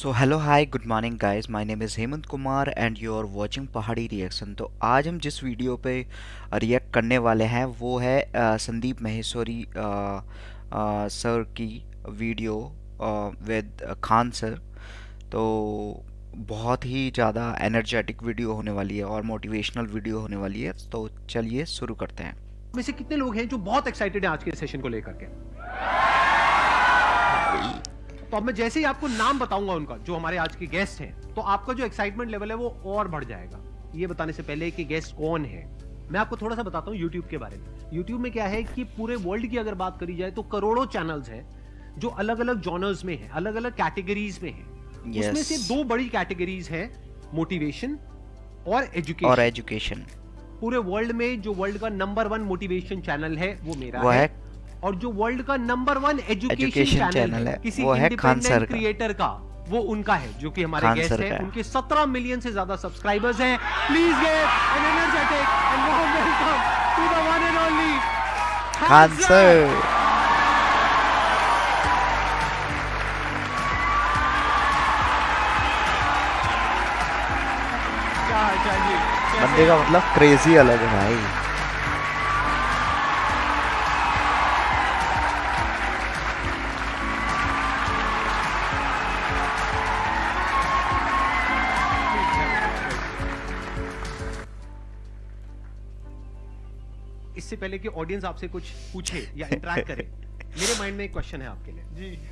So hello hi good morning guys my name is Hemant Kumar and you are watching Pahadi reaction तो आज हम जिस video पे react करने वाले हैं वो है अ, संदीप महेश्वरी अ, अ, सर की वीडियो विद खान सर तो बहुत ही ज़्यादा एनर्जेटिक वीडियो होने वाली है और मोटिवेशनल वीडियो होने वाली है। तो चलिए शुरू करते हैं। में से कितने लोग हैं जो बहुत एक्साइटेड हैं आज के सेशन को लेकर के? तो अब मैं जैसे ही आपको नाम बताऊँगा उनका जो हमारे आज के गेस्ट हैं तो आपका जो एक्साइटमेंट लेवल है वो और बढ़ जाएगा। ये बताने से पहले कि गेस्ट कौन है? मैं आपको थोड़ा सा बताता हूँ यूट्यूब के बारे में। यूट्यूब में क्या है कि पूरे वर्ल्ड की अगर बात करी जाए तो करोड़ों चैनल्स हैं जो अलग अलग जॉनर्स में है अलग अलग कैटेगरीज में है। उसमें से दो बड़ी कैटेगरीज है मोटिवेशन और एजुकेशन और एजुकेशन पूरे वर्ल्ड में जो वर्ल्ड का नंबर वन मोटिवेशन चैनल है वो मेरा वो है, है और जो वर्ल्ड का नंबर वन एजुकेशन चैनल है किसी वो है खान सर क्रिएटर का वो उनका है जो कि हमारे गेस्ट हैं। उनके 17 मिलियन से ज़्यादा सब्सक्राइबर्स हैं। Please get an energetic and warm welcome to the one and only Khan sir बंदे का मतलब क्रेजी अलग है भाई। इससे पहले कि ऑडियंस आपसे कुछ पूछे या इंटरेक्ट करे मेरे माइंड में एक क्वेश्चन है आपके लिए। जी।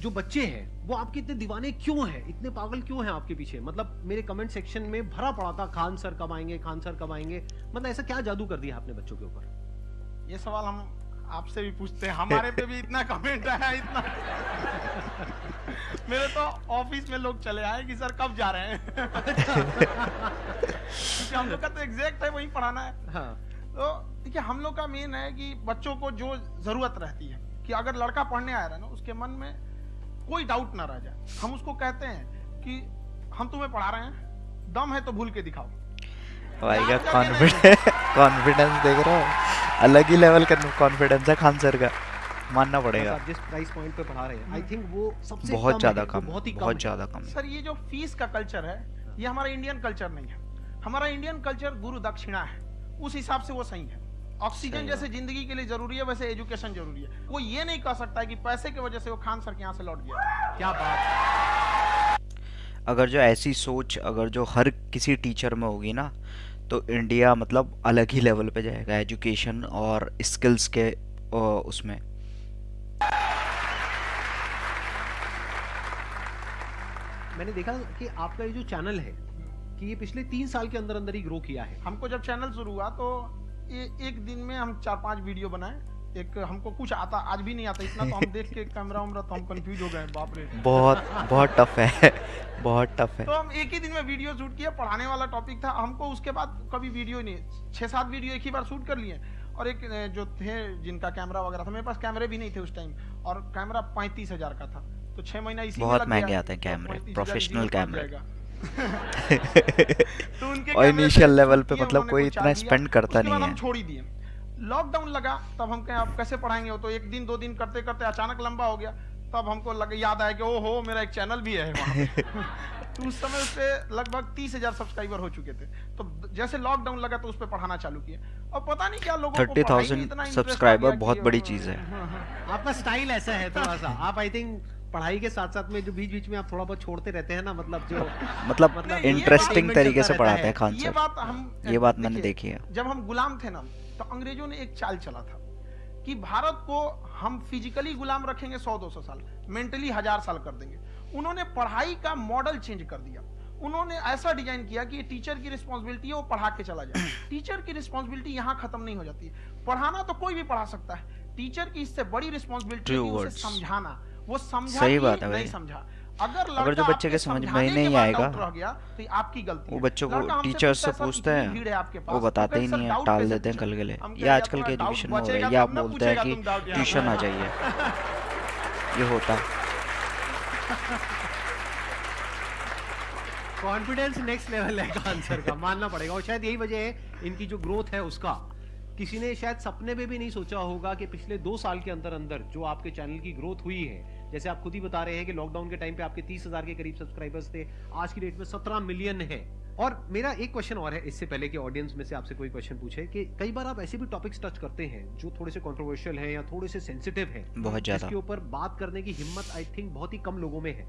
जो बच्चे हैं वो आपके इतने दीवाने क्यों हैं? इतने पागल क्यों हैं आपके पीछे? मतलब मेरे कमेंट सेक्शन में भरा पड़ा था खान सर कब आएँगे खान सर कब आएँगे? मतलब ऐसा क्या जादू कर दिया आपने बच्चों के ऊपर? ये सवाल हम आपसे भी पूछते हैं। हमारे पे भी इतना कमेंट आया इतना। मेरे तो ऑफ़िस में लोग चले आए कि सर कब जा रहे हैं? क्योंकि हम लोग का तो एग्जैक्ट है वही पढ़ाना है। हाँ। तो देखिए हम लोग का मेन है कि बच्चों को जो ज़रूरत रहती है कि अगर लड़का पढ़ने आया है ना उसके मन में कोई डाउट ना रह जाए। हम उसको कहते हैं कि हम तुम्हें पढ़ा रहे हैं दम है तो भूल के दिखाओ। भाई का कॉन्फिडेंस कॉन्फिडेंस देख रहे हो? अलग ही लेवल का कॉन्फिडेंस है खान सर का। मानना पड़ेगा। आप जिस प्राइस पॉइंट पे पढ़ा रहे हैं आई थिंक वो सबसे बहुत ज़्यादा कम बहुत ही बहुत ज़्यादा कम सर ये जो फ़ीस का कल्चर है ये हमारा इंडियन कल्चर नहीं है। हमारा इंडियन कल्चर गुरु दक्षिणा है। उस हिसाब से वो सही है। ऑक्सीजन जैसे ज़िंदगी के लिए ज़रूरी है वैसे एजुकेशन ज़रूरी है। वो ये नहीं कह सकता है कि पैसे की वजह से वो खान सर के यहाँ से लौट गया। क्या बात है। अगर जो ऐसी सोच अगर जो हर किसी टीचर में होगी ना तो इंडिया मतलब अलग ही लेवल पे जाएगा एजुकेशन और स्किल्स के उसमें। मैंने देखा कि आपका ये जो चैनल है कि ये पिछले तीन साल के अंदर अंदर ही ग्रो किया है। हमको जब चैनल शुरू हुआ तो ये एक दिन में हम चार पाँच वीडियो बनाए। एक हमको कुछ आता आज भी नहीं आता इतना तो हम देख के कैमरा उमरा तो हम कंफ्यूज हो गए बाप रे। बहुत बहुत टफ है बहुत टफ है। तो हम एक ही दिन में वीडियो शूट किया पढ़ाने वाला टॉपिक था। हमको उसके बाद कभी वीडियो नहीं छह सात वीडियो एक ही बार शूट कर लिए। और एक जो थे जिनका कैमरा वगैरह था मेरे पास कैमरे भी नहीं थे उस टाइम और कैमरा पैंतीस हज़ार का था। तो छह महीना इसी बहुत महँगे आते हैं कैमरे, प्रोफेशनल कैमरे। तो उनके और कैमरे initial पे मतलब कोई इतना लिया। करता नहीं है। छोड़ ही दिए। लॉकडाउन लगा तब हम कहें आप कैसे पढ़ाएँगे? वो तो एक दिन दो दिन करते करते अचानक लंबा हो गया। तब हमको लग याद आया कि ओ हो मेरा एक चैनल भी है तो उस समय उस पे लगभग तीस हज़ार सब्सक्राइबर हो चुके थे। तो जैसे लॉकडाउन लगा तो उस पे पढ़ाना चालू किया और पता नहीं क्या लोगों थर्टी थाउज़ेंड सब्सक्राइबर बहुत बड़ी चीज़ है। हाँ, हाँ। आपका स्टाइल ऐसा है थोड़ा सा। आप आई थिंक पढ़ाई के साथ साथ में जो बीच बीच में आप थोड़ा बहुत छोड़ते रहते हैं ना मतलब जो मतलब मतलब इंटरेस्टिंग तरीके से पढ़ाते हैं खान ये बात हम ये बात मैंने देखी है। जब हम गुलाम थे ना तो अंग्रेज़ों ने एक चाल चला था कि भारत को हम फिजिकली गुलाम रखेंगे सौ दो सौ साल मेंटली हज़ार साल कर देंगे। उन्होंने पढ़ाई का मॉडल चेंज कर दिया। उन्होंने ऐसा डिज़ाइन किया कि टीचर की रिस्पॉन्सिबिलिटी है वो पढ़ा के चला जाए। टीचर की रिस्पॉन्सिबिलिटी यहाँ खत्म नहीं हो जाती। है पढ़ाना तो कोई भी पढ़ा सकता है। टीचर की इससे बड़ी रिस्पॉन्सिबिलिटी. समझाना। वो समझा सही बात है नहीं समझा। अगर अगर जो बच्चे के समझ में नहीं आएगा, गया तो आपकी गलती वो बच्चों को टीचर से पूछता है, वो तो बताते ही नहीं है टाल देते हैं कल के लिए हम ये आजकल के एजुकेशन में हो रहा है ये आप बोलते हैं कि ट्यूशन आ जाइए। ये होता। कॉन्फिडेंस नेक्स्ट लेवल है आंसर का मानना पड़ेगा। और शायद यही वजह है इनकी जो ग्रोथ है उसका। किसी ने शायद सपने में भी नहीं सोचा होगा कि पिछले दो साल के अंदर अंदर जो आपके चैनल की ग्रोथ हुई है जैसे आप खुद ही बता रहे हैं कि लॉकडाउन के टाइम पे आपके तीस हज़ार के करीब सब्सक्राइबर्स थे आज की डेट में सत्रह मिलियन है। और मेरा एक क्वेश्चन और है इससे पहले कि ऑडियंस में से आपसे कोई क्वेश्चन पूछे कि कई बार आप ऐसे भी टॉपिक्स टच करते हैं जो थोड़े से कंट्रोवर्शियल हैं या थोड़े से सेंसिटिव हैं। बहुत ज़्यादा। जिसके ऊपर बात करने की हिम्मत आई थिंक बहुत ही कम लोगों में है।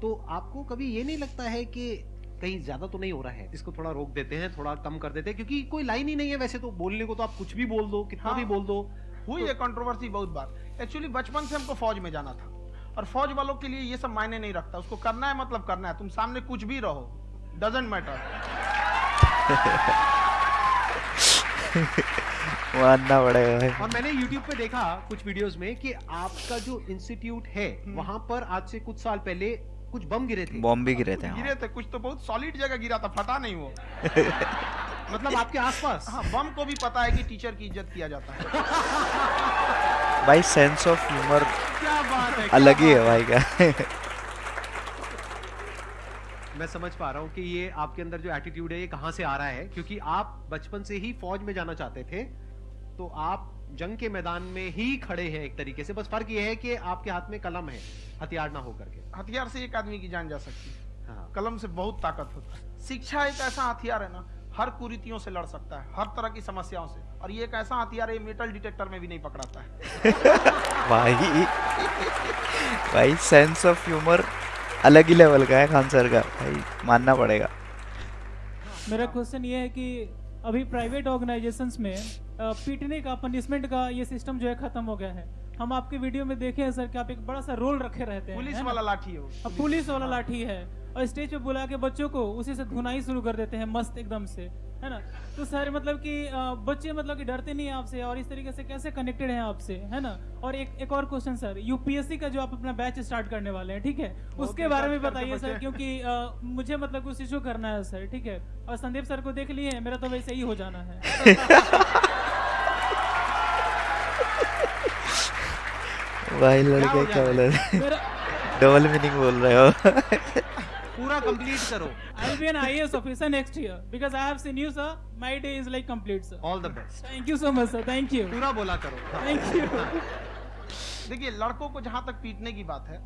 तो आपको कभी ये नहीं लगता है कि कहीं ज़्यादा तो नहीं हो रहा है? इसको थोड़ा रोक देते हैं थोड़ा कम कर देते हैं क्योंकि कोई लाइन ही नहीं है वैसे तो। बोलने को तो आप कुछ भी बोल दो कितना हाँ। भी बोल दो। हुई है कंट्रोवर्सी बहुत बार। एक्चुअली बचपन से हमको फौज में जाना था। और फौज वालों के लिए ये सब मायने नहीं रखता। उसको करना है मतलब करना है। तुम सामने कुछ भी रहो। डजेंट मैटर मानना पड़ेगा भाई। और मैंने YouTube पे देखा कुछ वीडियोस में कि आपका जो इंस्टीट्यूट है हम्म। वहाँ पर आज से कुछ साल पहले कुछ बम गिरे थे। बम भी गिरे थे गिरे हाँ। थे। कुछ तो बहुत सॉलिड जगह गिरा था। फटा नहीं वो। मतलब आपके आसपास? हाँ बम को भी पता है कि टीचर की इज़्ज़त किया जाता है। भाई सेंस ऑफ़ ह्यूमर अलग ही है भाई का। मैं समझ पा रहा हूँ कि ये आपके अंदर जो एटीट्यूड है ये कहाँ से आ रहा है? क्योंकि आप बचपन से ही फौज में जाना चाहते थे तो आप जंग के मैदान में ही खड़े हैं एक तरीके से। बस फ़र्क ये है कि आपके हाथ में कलम है हथियार ना होकर के हथियार से एक आदमी की जान जा सकती है। हाँ। कलम से बहुत ताकत होता है। शिक्षा एक ऐसा हथियार है ना हर कुरीतियों से लड़ सकता है हर तरह की समस्याओं से। और ये एक ऐसा हथियार है मेटल डिटेक्टर में भी नहीं पकड़ाता है। भाई भाई सेंस ऑफ़ ह्यूमर अलग ही लेवल का है खान सर का भाई मानना पड़ेगा। मेरा क्वेश्चन ये है कि अभी प्राइवेट ऑर्गेनाइजेशंस में पीटने का पनिशमेंट का ये सिस्टम जो है खत्म हो गया है। हम आपके वीडियो में देखे हैं सर कि आप एक बड़ा सा रोल रखे रहते हैं पुलिस वाला लाठी है पुलिस वाला। लाठी है। और स्टेज पे बुला के बच्चों को उसी से धुनाई शुरू कर देते हैं मस्त एकदम से है ना? तो सर मतलब कि बच्चे मतलब कि डरते नहीं हैं आपसे और इस तरीके से कैसे कनेक्टेड हैं आपसे है ना? और एक एक और क्वेश्चन सर यूपीएससी का जो आप अपना बैच स्टार्ट करने वाले हैं ठीक है? उसके बारे में बताइए सर क्योंकि अ, मुझे मतलब कुछ इशू करना है सर ठीक है? और संदीप सर को देख लिए मेरा तो वैसे ही हो जाना है। भाई लड़के क्या बोल रहे मेरा डबल मीनिंग बोल रहे हो। पूरा कंप्लीट करो I'll be an IAS officer next year because I have seen you, sir. My day is like complete, sir. All the best Thank you so much, sir. Thank you. पूरा बोला करो। Thank you. देखिए लड़कों को जहाँ तक पीटने की बात है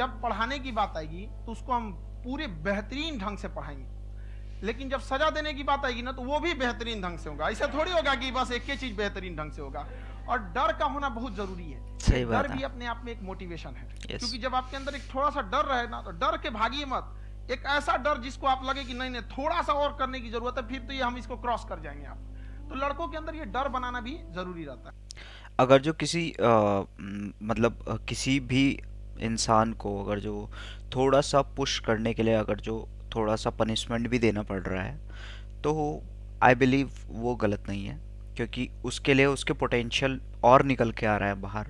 जब पढ़ाने की बात आएगी तो उसको हम पूरे बेहतरीन ढंग से पढ़ाएँगे लेकिन जब सजा देने की बात आएगी ना तो वो भी बेहतरीन ढंग से होगा ऐसा थोड़ी होगा कि बस एक ही चीज़ बेहतरीन ढंग से होगा और डर का होना बहुत ज़रूरी है। सही बात डर भी अपने आप में एक मोटिवेशन है। क्योंकि जब आपके अंदर एक थोड़ा सा डर रहे ना तो डर के भागिए मत। एक ऐसा डर जिसको आप लगे कि नहीं नहीं थोड़ा सा और करने की ज़रूरत है फिर तो ये हम इसको क्रॉस कर जाएँगे आप। तो लड़कों के अंदर ये डर बनाना भी ज़रूरी रहता है। अगर जो किसी म, मतलब किसी भी इंसान को अगर जो थोड़ा सा पुश करने के लिए अगर जो थोड़ा सा पनिशमेंट भी देना पड़ रहा है तो आई बिलीव वो गलत नहीं है। क्योंकि उसके लिए उसके पोटेंशियल और निकल के आ रहा है बाहर।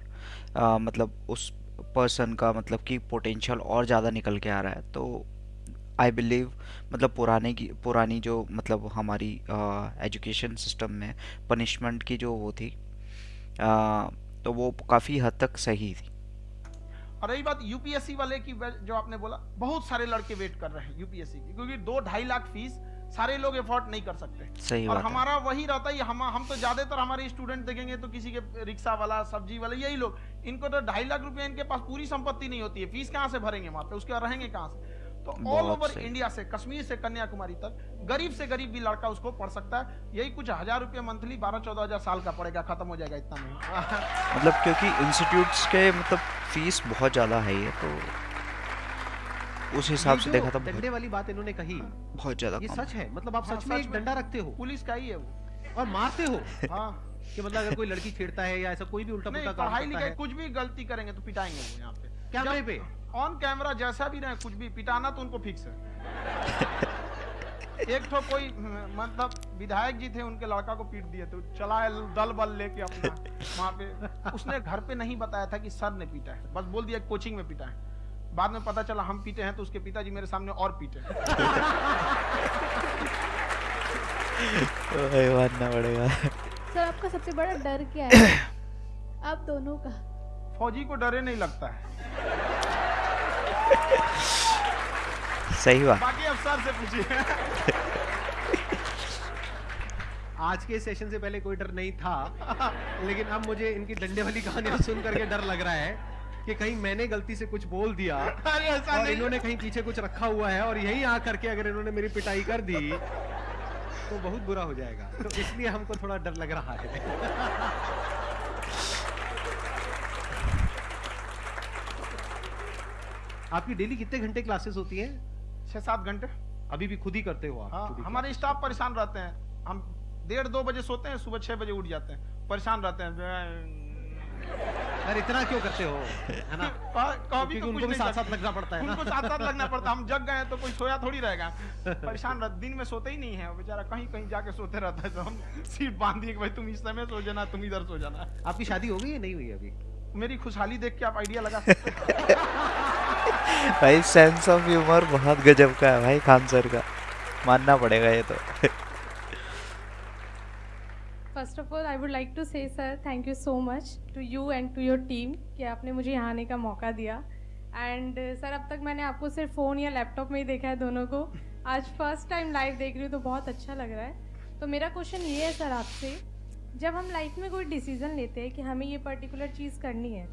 अ, मतलब उस पर्सन का मतलब कि पोटेंशियल और ज़्यादा निकल के आ रहा है। तो आई बिलीव मतलब पुराने की पुरानी जो मतलब हमारी एजुकेशन सिस्टम में पनिशमेंट की जो वो थी आ, तो वो काफ़ी हद तक सही थी। और रही बात यूपीएससी वाले की जो आपने बोला बहुत सारे लड़के वेट कर रहे हैं यूपीएससी की क्योंकि दो ढाई लाख फ़ीस सारे लोग एफोर्ड नहीं कर सकते। सही और हमारा वही रहता है हम हम तो ज़्यादातर हमारे स्टूडेंट देखेंगे तो किसी के रिक्शा वाला सब्ज़ी वाला यही लोग। इनको तो ढाई लाख रुपया इनके पास पूरी संपत्ति नहीं होती है। फ़ीस कहाँ से भरेंगे वहाँ पे? उसके बाद रहेंगे कहाँ से? तो ऑल ओवर इंडिया से कश्मीर से कन्याकुमारी तक गरीब से गरीब भी लड़का उसको पढ़ सकता है। यही कुछ हज़ार रुपया मंथली बारह चौदह हज़ार साल का पड़ेगा खत्म हो जाएगा इतना में। मतलब क्योंकि इंस्टीट्यूट्स के मतलब फ़ीस बहुत ज़्यादा है ये तो। उस हिसाब से देखा था बहुत डंडे वाली बात इन्होंने कही बहुत ज़्यादा ये सच है मतलब आप हाँ, सच में एक डंडा रखते हो। पुलिस का ही है वो। और मारते हो? हाँ कि मतलब अगर कोई लड़की छेड़ता है या ऐसा कोई भी उल्टा पुल्टा काम पढ़ाई करता लिखाई है। कुछ भी गलती करेंगे तो पिटाएँगे वो यहाँ पे। कैमरे पे? ऑन कैमरा जैसा भी रहे कुछ भी पिटाना तो उनको फिक्स है। एक तो कोई मतलब विधायक जी थे उनके लड़का को पीट दिए तो चला है दल बल लेके अपना वहाँ पे। उसने घर पे नहीं बताया था कि सर ने पीटा है बस बोल दिया कोचिंग में पीटा है। बाद में पता चला हम पीटे हैं तो उसके पिताजी मेरे सामने और पीटे भाई मानना पड़ेगा। सर आपका सबसे बड़ा डर क्या है? आप दोनों का। फौजी को डरे नहीं लगता है। सही बात। बाकी अफसर से पूछिए। आज के सेशन से पहले कोई डर नहीं था लेकिन अब मुझे इनकी डंडे वाली कहानियाँ सुन करके डर लग रहा है। कि कहीं मैंने गलती से कुछ बोल दिया और इन्होंने कहीं पीछे कुछ रखा हुआ है और यही आ करके अगर इन्होंने मेरी पिटाई कर दी तो बहुत बुरा हो जाएगा। तो इसलिए हमको थोड़ा डर लग रहा है। आपकी डेली कितने घंटे क्लासेस होती हैं? छह सात घंटे। अभी भी खुद ही करते हो आप? हाँ हमारे स्टाफ परेशान रहते हैं। हम डेढ़ दो बजे सोते हैं सुबह छह बजे उठ जाते हैं। परेशान रहते हैं। यार इतना क्यों करते हो? है ना? कभी क्योंकि तो उनको भी साथ साथ लगना पड़ता है ना। उनको साथ साथ लगना पड़ता है। हम जग गए तो कोई सोया थोड़ी रहेगा। परेशान रह दिन में सोते ही नहीं है। बेचारा कहीं कहीं जाके सोते रहता है तो हम सीट बाँध दिए भाई तुम इस समय सो जाना तुम इधर सो जाना। आपकी शादी हो गई या नहीं हुई अभी? मेरी खुशहाली देख के आप आइडिया लगा सकते भाई सेंस ऑफ़ ह्यूमर बहुत गजब का है भाई खान सर का। मानना पड़ेगा ये तो। First of all I would like to say sir thank you so much to you and to your team कि आपने मुझे यहाँ आने का मौका दिया। एंड सर अब तक मैंने आपको सिर्फ़ फ़ोन या लैपटॉप में ही देखा है दोनों को। आज फ़र्स्ट टाइम लाइव देख रही हूँ तो बहुत अच्छा लग रहा है। तो मेरा क्वेश्चन ये है सर आपसे, जब हम लाइफ में कोई डिसीज़न लेते हैं कि हमें ये पर्टिकुलर चीज़ करनी है,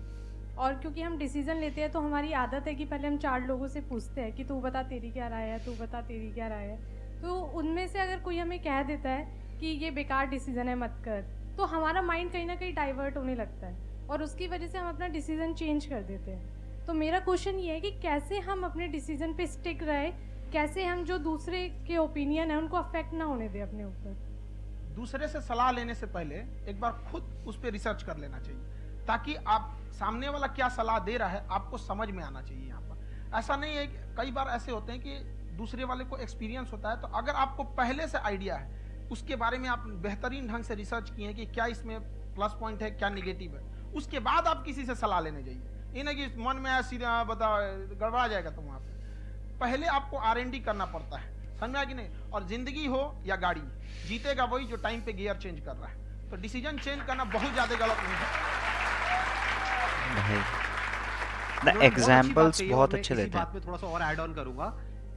और क्योंकि हम डिसीज़न लेते हैं तो हमारी आदत है कि पहले हम चार लोगों से पूछते हैं कि तू बता तेरी क्या राय है, तू बता तेरी क्या राय है। तो उनमें से अगर कोई हमें कह देता है कि ये बेकार डिसीज़न है मत कर। तो हमारा माइंड कहीं ना कहीं डाइवर्ट होने लगता है और उसकी वजह से हम अपना डिसीज़न चेंज कर देते हैं। तो मेरा क्वेश्चन ये है कि कैसे हम अपने डिसीज़न पे स्टिक रहे, कैसे हम जो दूसरे के ओपिनियन है उनको अफेक्ट ना होने दें अपने ऊपर? दूसरे से सलाह लेने से पहले एक बार खुद उस पर रिसर्च कर लेना चाहिए, ताकि आप सामने वाला क्या सलाह दे रहा है आपको समझ में आना चाहिए यहाँ पर। ऐसा नहीं है कई बार ऐसे होते हैं कि दूसरे वाले को एक्सपीरियंस होता है तो अगर आपको पहले से आइडिया है उसके बारे में आप बेहतरीन ढंग से रिसर्च किए हैं कि क्या इसमें प्लस पॉइंट है क्या निगेटिव है। उसके बाद आप किसी से सलाह लेने जाइए। ये नहीं कि मन में आया सीधा बता गड़बड़ा जाएगा तुम वहाँ पे पहले आपको आरएनडी करना पड़ता है। समझ में कि नहीं? और ज़िंदगी हो या गाड़ी जीतेगा वही जो टाइम पे गियर चेंज कर रहा है। तो डिसीज़न चेंज करना बहुत ज़्यादा गलत नहीं है। बहुत एग्जाम्पल्स बहुत अच्छे देते हैं। बात में थोड़ा सा और ऐड ऑन करूँगा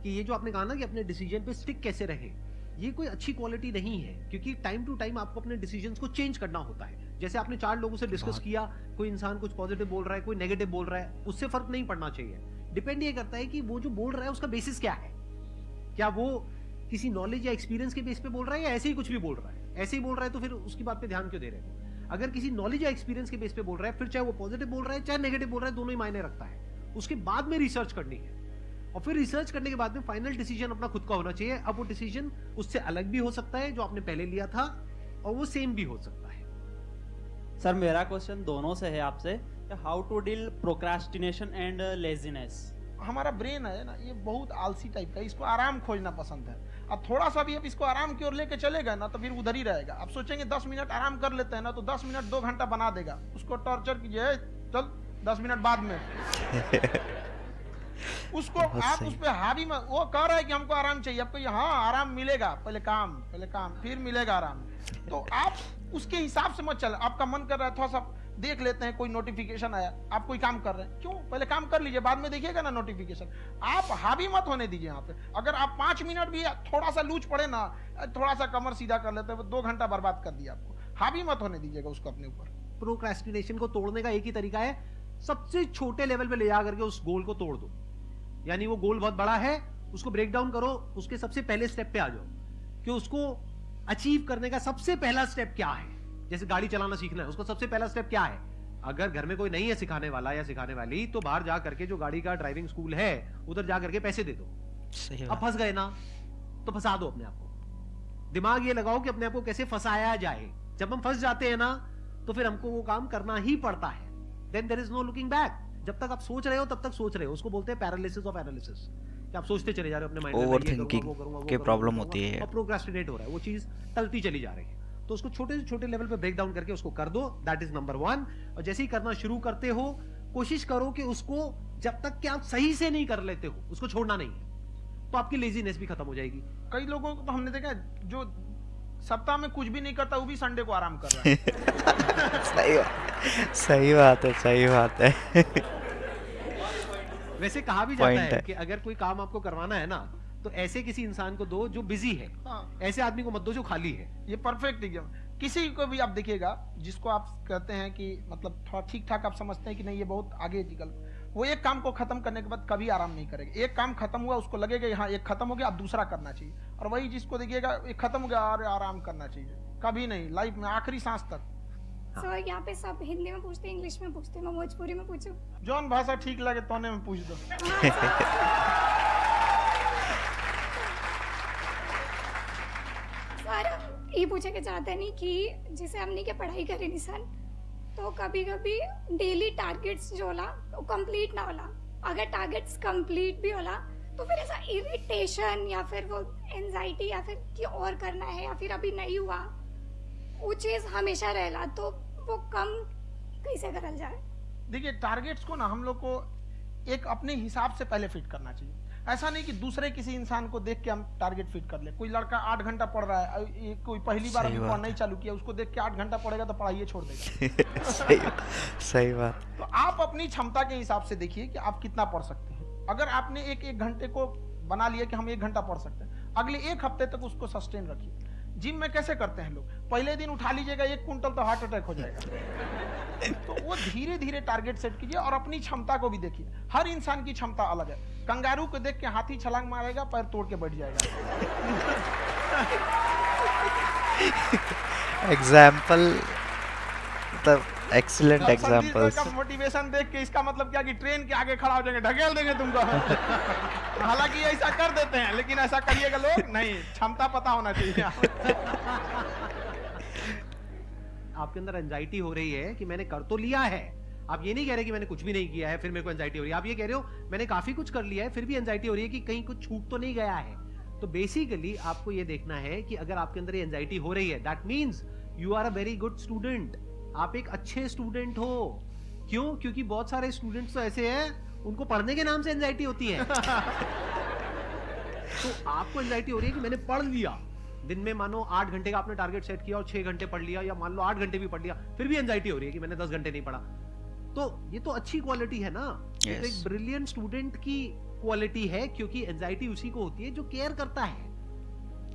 कि ये जो आपने कहा ना कि अपने डिसीज़न पे स्टिक कैसे रहे। ये कोई अच्छी क्वालिटी नहीं है क्योंकि टाइम टू टाइम आपको अपने डिसीजंस को चेंज करना होता है। जैसे आपने चार लोगों से डिस्कस किया कोई इंसान कुछ पॉजिटिव बोल रहा है कोई नेगेटिव बोल रहा है उससे फ़र्क नहीं पड़ना चाहिए। डिपेंड ये करता है कि वो जो बोल रहा है उसका बेसिस क्या है? क्या वो किसी नॉलेज या एक्सपीरियंस के बेस पे बोल रहा है या ऐसे ही कुछ भी बोल रहा है? ऐसे ही बोल रहा है तो फिर उसकी बात पे ध्यान क्यों दे रहे हो? अगर किसी नॉलेज या एक्सपीरियंस के बेस पे बोल रहा है फिर चाहे वो पॉजिटिव बोल रहा है चाहे नेगेटिव बोल रहा है दोनों ही मायने रखता है। उसके बाद में रिसर्च करनी है। और फिर रिसर्च करने के बाद में फाइनल डिसीज़न अपना खुद का होना चाहिए। अब वो डिसीज़न उससे अलग भी हो सकता है जो आपने पहले लिया था और वो सेम भी हो सकता है। सर मेरा क्वेश्चन दोनों से है आपसे how to deal procrastination and laziness हमारा ब्रेन है ना ये बहुत आलसी टाइप का इसको आराम खोजना पसंद है। अब थोड़ा सा भी अब इसको आराम की ओर लेके चलेगा ना तो फिर उधर ही रहेगा। अब सोचेंगे दस मिनट आराम कर लेते हैं ना तो दस मिनट दो घंटा बना देगा। उसको टॉर्चर कीजिए चल दस मिनट बाद में। उसको आप। उस पर हावी में वो कह रहा है कि हमको आराम चाहिए। आपको हाँ आराम मिलेगा। पहले काम पहले काम फिर मिलेगा आराम। तो आप उसके हिसाब से मत चल। आपका मन कर रहा है थोड़ा सा देख लेते हैं कोई नोटिफिकेशन आया। आप कोई काम कर रहे हैं। क्यों? पहले काम कर लीजिए बाद में देखिएगा ना नोटिफिकेशन आप हावी मत होने दीजिए यहाँ पे। अगर आप पाँच मिनट भी थोड़ा सा लूज पड़े ना थोड़ा सा कमर सीधा कर लेते हैं दो घंटा बर्बाद कर दिया आपको। हावी मत होने दीजिएगा उसको अपने ऊपर। प्रोक्रेस्टिनेशन को तोड़ने का एक ही तरीका है सबसे छोटे लेवल पे ले जा करके उस गोल को तोड़ दो। यानी वो गोल बहुत बड़ा है उसको ब्रेक डाउन करो उसके सबसे पहले स्टेप पे आ जाओ। कि उसको अचीव करने का सबसे पहला स्टेप क्या है? जैसे गाड़ी चलाना सीखना है उसका सबसे पहला स्टेप क्या है? अगर घर में कोई नहीं है सिखाने वाला या सिखाने वाली तो बाहर जा करके जो गाड़ी का ड्राइविंग स्कूल है उधर जा करके पैसे दे दो। सही अब फंस गए ना तो फंसा दो अपने आप को। दिमाग ये लगाओ कि अपने आप को कैसे फंसाया जाए। जब हम फंस जाते हैं ना तो फिर हमको वो काम करना ही पड़ता है। Then there is no looking back जब तक आप सोच रहे हो तब तक सोच रहे हो। उसको बोलते हैं पैरालिसिस ऑफ़ एनालिसिस कि आप सोचते चले जा रहे हो अपने माइंड में वो के वो होती है। और प्रोक्रेस्टिनेट हो रहा है। वो चीज़ टलती चली जा रही है। तो उसको छोटे से छोटे लेवल पे ब्रेक डाउन करके उसको कर दो। दैट इज़ नंबर वन और जैसे ही करना शुरू करते हो कोशिश करो कि उसको जब तक कि आप सही से नहीं कर लेते हो उसको छोड़ना नहीं है तो आपकी लेजीनेस भी खत्म हो जाएगी। कई लोगों को तो हमने देखा जो सप्ताह में कुछ भी नहीं करता वो भी संडे को आराम कर रहा है। सही बात सही बात है सही बात है। वैसे कहा भी जाता है है। कि अगर कोई काम आपको करवाना है ना तो ऐसे किसी इंसान को दो जो बिज़ी है। हाँ। ऐसे आदमी को मत दो जो खाली है। ये परफेक्ट एकदम। किसी को भी आप देखिएगा जिसको आप कहते हैं कि मतलब थोड़ा ठीक ठाक आप समझते हैं कि नहीं ये बहुत आगे निकल वो एक काम को खत्म करने के बाद कभी आराम नहीं करेगा। एक काम खत्म हुआ उसको लगेगा हाँ एक खत्म हो गया अब दूसरा करना चाहिए। और वही जिसको देखिएगा एक खत्म हो गया अरे आराम करना चाहिए। कभी नहीं लाइफ में आखिरी सांस तक। सर यहाँ पे सब हिंदी में पूछते हैं इंग्लिश में पूछते हैं मैं भोजपुरी में पूछूँ। जौन भाषा ठीक लगे तोने में पूछ दो। सर ये पूछे के चाहते नहीं कि जैसे हमने के पढ़ाई करी निसन तो कभी कभी डेली टारगेट्स जो होला, वो कंप्लीट ना होला। अगर टारगेट्स कंप्लीट भी होला तो फिर ऐसा इरिटेशन या फिर वो एनजाइटी या फिर कि और करना है या फिर अभी नहीं हुआ, वो चीज़ हमेशा रहेला तो वो कम कैसे करल जाए? देखिए टारगेट्स को ना हम लोग को एक अपने हिसाब से पहले फिट करना चाहिए। ऐसा नहीं कि दूसरे किसी इंसान को देख के हम टारगेट फिट कर ले। कोई लड़का आठ घंटा पढ़ रहा है कोई पहली बार अभी पढ़ना ही चालू किया उसको देख के आठ घंटा पढ़ेगा तो पढ़ाइए छोड़ देगा। सही सही बात। तो आप अपनी क्षमता के हिसाब से देखिए कि आप कितना पढ़ सकते हैं। अगर आपने एक एक घंटे को बना लिया कि हम एक घंटा पढ़ सकते हैं अगले एक हफ़्ते तक उसको सस्टेन रखिए। जिम में कैसे करते हैं लोग? पहले दिन उठा लीजिएगा एक कुंटल तो हार्ट अटैक हो जाएगा। तो वो धीरे धीरे टारगेट सेट कीजिए और अपनी क्षमता को भी देखिए। हर इंसान की क्षमता अलग है। कंगारू को देख के हाथी छलांग मारेगा पैर तोड़ के बैठ जाएगा। एग्ज़ाम्पल मतलब एक्सीलेंट का मोटिवेशन देख के इसका मतलब क्या कि ट्रेन के आगे खड़ा हो जाएँगे ढकेल देंगे तुमको। हालाँकि ऐसा कर देते हैं लेकिन ऐसा करिएगा लोग नहीं क्षमता पता होना चाहिए। आपके अंदर एंजाइटी हो रही है कि मैंने कर तो लिया है। आप ये नहीं कह रहे कि मैंने कुछ भी नहीं किया है, फिर मेरे को एंजाइटी हो रही है। आप ये कह रहे हो, मैंने काफ़ी कुछ कर लिया है, फिर भी एंजाइटी हो रही है कि कहीं कुछ छूट तो नहीं गया है। तो बेसिकली आपको ये देखना है कि अगर आपके अंदर एंजाइटी हो रही है that means you are a very good student आप एक अच्छे स्टूडेंट हो। क्यों? क्योंकि बहुत सारे स्टूडेंट्स तो ऐसे हैं, उनको पढ़ने के नाम से एंजाइटी होती है। तो आपको एंजाइटी हो रही है कि मैंने पढ़ लिया। दिन में मानो आठ घंटे का आपने टारगेट सेट किया और छह घंटे पढ़ लिया, या मान लो आठ घंटे भी पढ़ लिया, फिर भी एंजाइटी हो रही है कि मैंने दस घंटे नहीं पढ़ा। तो ये तो अच्छी क्वालिटी है ना? ये तो Yes. एक ब्रिलियंट स्टूडेंट की क्वालिटी है क्योंकि एंजाइटी उसी को होती है जो केयर करता है।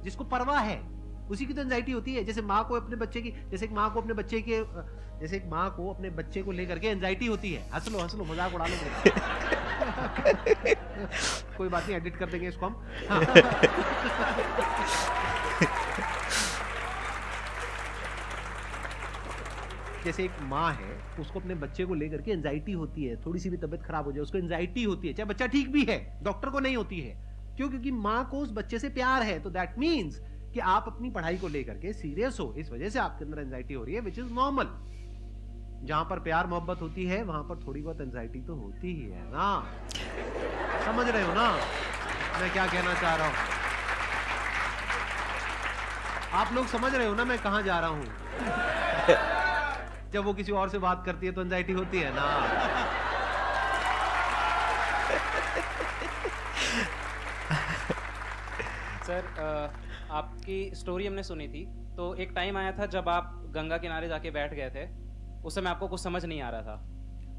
जिसको परवाह है उसी की तो एंजाइटी होती है। जैसे माँ को अपने बच्चे की जैसे एक माँ को अपने बच्चे के जैसे एक माँ को अपने बच्चे को लेकर के एंजाइटी होती है। हंस लो हंस लो मज़ाक उड़ा लो कोई बात नहीं एडिट कर देंगे इसको हम। जैसे एक माँ है, उसको अपने बच्चे को लेकर के एंजाइटी होती है, थोड़ी सी भी तबीयत खराब हो जाए, उसको एंजाइटी होती है, चाहे बच्चा ठीक भी है डॉक्टर को नहीं होती है। क्यों? क्योंकि माँ को उस बच्चे से प्यार है तो दैट मीन्स कि आप अपनी पढ़ाई को लेकर के सीरियस हो, इस वजह से आपके अंदर एंजाइटी हो रही है विच इज़ नॉर्मल जहाँ पर प्यार, मोहब्बत होती है, वहाँ पर थोड़ी बहुत एंजाइटी तो होती ही है ना। समझ रहे हो ना? मैं क्या कहना चाह रहा हूँ? आप लोग समझ रहे हो ना मैं कहा जा रहा हूँ? जब वो किसी और से बात करती है तो एंजाइटी होती है ना। सर आपकी स्टोरी हमने सुनी थी। तो एक टाइम आया था जब आप गंगा किनारे जाके बैठ गए थे। उस समय आपको कुछ समझ नहीं आ रहा था।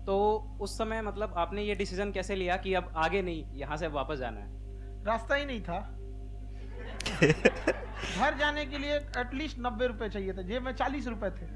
तो उस समय मतलब आपने ये डिसीज़न कैसे लिया कि अब आगे नहीं यहाँ से वापस जाना है? रास्ता ही नहीं था। घर जाने के लिए एटलीस्ट नब्बे रुपए चाहिए थे जेब में चालीस रुपए थे।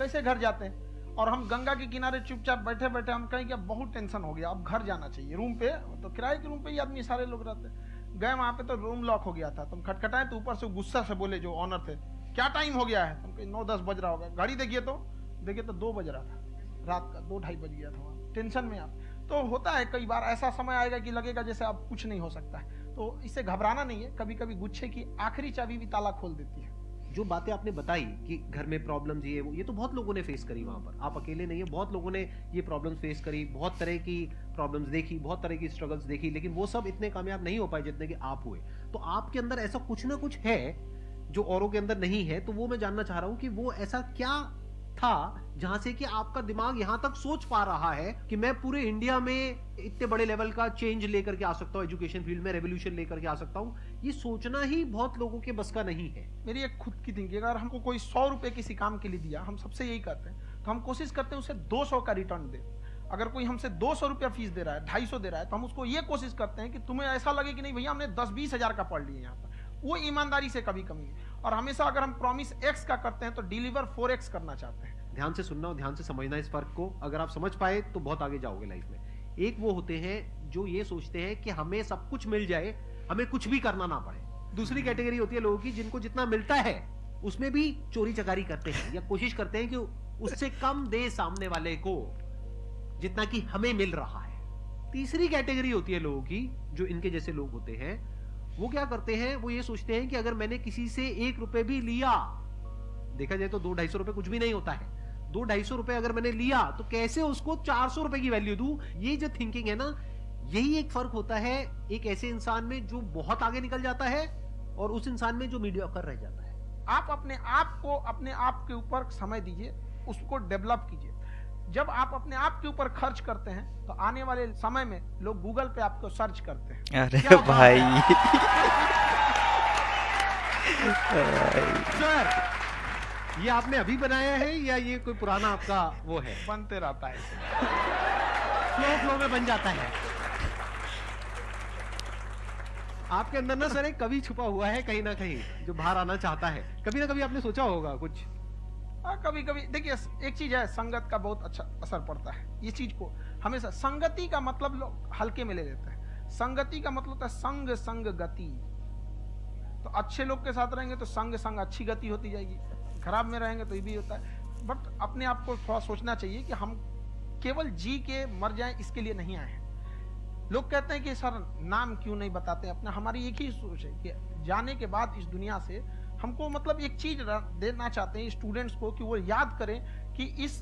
कैसे घर जाते हैं? और हम गंगा के किनारे चुपचाप बैठे बैठे हम कहें कि अब बहुत टेंशन हो गया, अब घर जाना चाहिए। रूम पे तो किराए के रूम पे ही आदमी सारे लोग रहते गए वहाँ पे तो रूम लॉक हो गया था। तुम खटखटाए तो ऊपर से गुस्सा से बोले जो ऑनर थे, क्या टाइम हो गया है? तुम कहीं, नौ दस बज रहा होगा। घड़ी देखिए तो देखिए तो दो बज रहा था। रात का दो ढाई बज गया था वहाँ। टेंशन में आप। तो होता है कई बार ऐसा समय आएगा कि लगेगा जैसे अब कुछ नहीं हो सकता है। तो इससे घबराना नहीं है। कभी कभी गुच्छे की आखिरी चाबी भी ताला खोल देती है। जो बातें आपने बताई कि घर में प्रॉब्लम्स ये वो, ये तो बहुत लोगों ने फेस करी वहाँ पर। आप अकेले नहीं है, बहुत लोगों ने ये प्रॉब्लम्स फेस करी, बहुत तरह की प्रॉब्लम्स देखी, बहुत तरह की स्ट्रगल्स देखी, लेकिन वो सब इतने कामयाब नहीं हो पाए जितने कि आप हुए। तो आपके अंदर ऐसा कुछ ना कुछ है जो औरों के अंदर नहीं है तो वो मैं जानना चाह रहा हूँ कि वो ऐसा क्या था, जहाँ से कि आपका दिमाग यहाँ तक सोच पा रहा है कि मैं पूरे इंडिया में इतने बड़े लेवल का चेंज लेकर के आ सकता हूँ एजुकेशन फ़ील्ड में रेवोल्यूशन लेकर के आ सकता हूँ, ये सोचना ही बहुत लोगों के बस का नहीं है। मेरी एक खुद की थिंकिंग अगर हमको कोई सौ रुपए किसी काम के लिए दिया, हम सबसे यही करते हैं तो हम कोशिश करते हैं उसे दो सौ का रिटर्न दे। अगर कोई हमसे दो सौ रुपया फ़ीस दे रहा है, ढाई सौ दे रहा है तो हम उसको ये कोशिश करते हैं कि तुम्हें ऐसा लगे कि नहीं, भैया हमने दस बीस हज़ार का पढ़ लिया यहाँ पर। वो ईमानदारी से कभी कमी है और हमेशा अगर हम प्रॉमिस एक्स का करते हैं तो डिलीवर फोर एक्स करना चाहते हैं। ध्यान से सुनना और ध्यान से समझना इस फ़र्क को। अगर आप समझ पाए तो बहुत आगे जाओगे लाइफ में। एक वो होते हैं जो ये सोचते हैं कि हमें सब कुछ मिल जाए, हमें कुछ भी करना ना पड़े। दूसरी कैटेगरी होती है लोगों की, जिनको जितना मिलता है, उसमें भी चोरी चकारी करते हैं, या कोशिश करते हैं कि उससे कम दे सामने वाले को, जितना कि हमें मिल रहा है। तीसरी कैटेगरी होती है लोगों की, जो इनके जैसे लोग होते हैं वो क्या करते हैं? वो ये सोचते हैं कि अगर मैंने किसी से एक रुपए भी लिया, देखा जाए तो दो ढाई सौ रुपए कुछ भी नहीं होता है। दो ढाई सौ रुपए अगर मैंने लिया तो कैसे उसको चार सौ रुपए की वैल्यू दू? ये जो थिंकिंग है ना, यही एक फ़र्क होता है एक ऐसे इंसान में जो बहुत आगे निकल जाता है और उस इंसान में जो मीडिया कर रह जाता है। आप अपने आप को, अपने आप के ऊपर समय दीजिए, उसको डेवलप कीजिए। जब आप अपने आप के ऊपर खर्च करते हैं तो आने वाले समय में लोग गूगल पे आपको सर्च करते हैं। अरे भाई। सर ये आपने अभी बनाया है या ये कोई पुराना आपका वो है? बनते रहता है। फ्लो फ्लो में बन जाता है। आपके अंदर ना सर एक कवि छुपा हुआ है कहीं ना कहीं जो बाहर आना चाहता है। कभी ना कभी आपने सोचा होगा कुछ। हाँ कभी कभी देखिए, एक चीज़ है, संगत का बहुत अच्छा असर पड़ता है। ये चीज़ को हमेशा संगति का मतलब लोग हल्के में ले लेते हैं। संगति का मतलब होता है संग संग गति। तो अच्छे लोग के साथ रहेंगे तो संग संग अच्छी गति होती जाएगी। खराब में रहेंगे तो ये भी होता है। बट अपने आप को थोड़ा सोचना चाहिए कि हम केवल जी के मर जाएँ, इसके लिए नहीं आए हैं। लोग कहते हैं कि, सर, नाम क्यों नहीं बताते? अपना हमारी एक ही सोच है कि जाने के बाद इस दुनिया से हमको मतलब एक चीज़ देना चाहते हैं स्टूडेंट्स को कि वो याद करें कि इस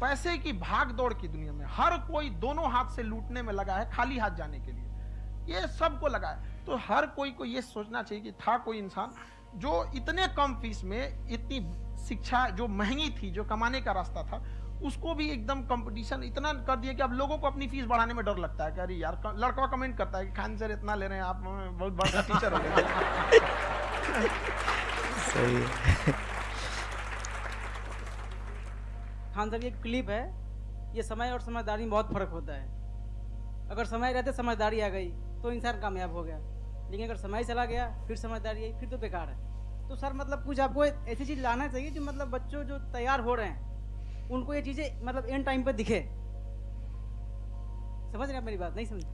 पैसे की भाग दौड़ की दुनिया में हर कोई दोनों हाथ से लूटने में लगा है खाली हाथ जाने के लिए। ये सबको लगा है। तो हर कोई को ये सोचना चाहिए कि था कोई इंसान जो इतने कम फ़ीस में इतनी शिक्षा जो महँगी थी, जो कमाने का रास्ता था, उसको भी एकदम कंपटीशन इतना कर दिया कि अब लोगों को अपनी फ़ीस बढ़ाने में डर लगता है कि अरे यार लड़का कमेंट करता है कि खान सर इतना ले रहे हैं, आप बहुत बड़ा टीचर हो सही है खान साहब ये क्लिप है ये समय और समझदारी में बहुत फ़र्क होता है अगर समय रहते समझदारी आ गई तो इंसान कामयाब हो गया लेकिन अगर समय चला गया फिर समझदारी आई फिर तो बेकार है तो सर मतलब कुछ आपको ऐसी चीज़ लाना चाहिए जो मतलब बच्चों जो तैयार हो रहे हैं उनको ये चीज़ें मतलब एंड टाइम पर दिखे समझ रहे हैं मेरी बात नहीं समझ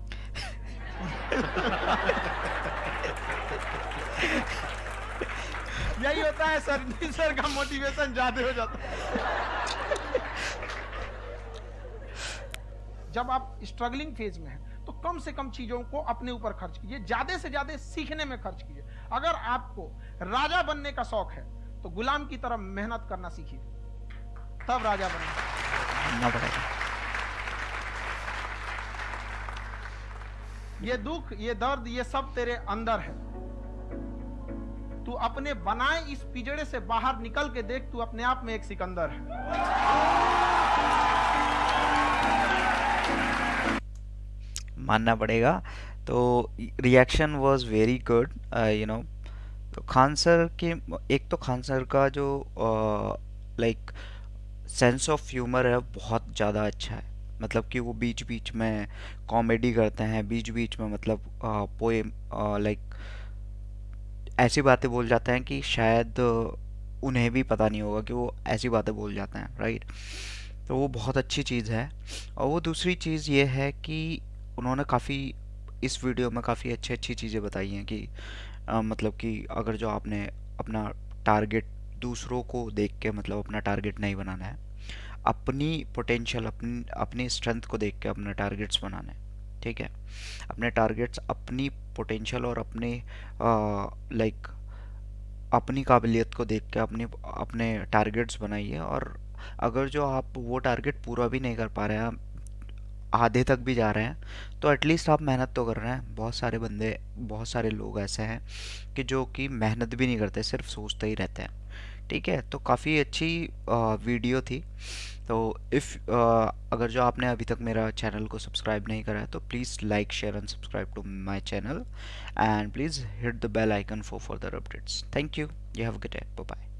यही होता है सर सर का मोटिवेशन ज़्यादा हो जाता है। जब आप स्ट्रगलिंग फ़ेज़ में हैं तो कम से कम चीज़ों को अपने ऊपर खर्च कीजिए ज़्यादा से ज़्यादा सीखने में खर्च कीजिए। अगर आपको राजा बनने का शौक है तो गुलाम की तरह मेहनत करना सीखिए। तब राजा बनेगा। ये दुख ये दर्द ये सब तेरे अंदर है। तू अपने बनाए इस पिजड़े से बाहर निकल के देख, तू अपने आप में एक सिकंदर है। मानना पड़ेगा। तो reaction was very good you know तो खान सर के, एक तो खान सर का जो लाइक सेंस ऑफ़ ह्यूमर है, बहुत ज़्यादा अच्छा है। मतलब कि वो बीच बीच में कॉमेडी करते हैं बीच बीच में मतलब पोएम लाइक ऐसी बातें बोल जाते हैं कि शायद उन्हें भी पता नहीं होगा कि वो ऐसी बातें बोल जाते हैं राइट तो वो बहुत अच्छी चीज़ है। और वो दूसरी चीज़ ये है कि उन्होंने काफ़ी इस वीडियो में काफ़ी अच्छी अच्छी चीज़ें बताई हैं कि आ, मतलब कि अगर जो आपने अपना टारगेट दूसरों को देख के मतलब अपना टारगेट नहीं बनाना है अपनी पोटेंशियल अपनी अपनी स्ट्रेंथ को देख के अपना टारगेट्स बनाना है। ठीक है? अपने टारगेट्स अपनी पोटेंशियल और अपने लाइक अपनी काबिलियत को देख के अपने अपने टारगेट्स बनाइए और अगर जो आप वो टारगेट पूरा भी नहीं कर पा रहे हैं, आधे तक भी जा रहे हैं तो एटलीस्ट आप मेहनत तो कर रहे हैं। बहुत सारे बंदे, बहुत सारे लोग ऐसे हैं कि जो कि मेहनत भी नहीं करते, सिर्फ़ सोचते ही रहते हैं। ठीक है तो काफ़ी अच्छी वीडियो थी। तो इफ़ अगर जो आपने अभी तक मेरा चैनल को सब्सक्राइब नहीं करा है तो please like share and subscribe to my channel and please hit the bell icon for further updates thank you you have good day bye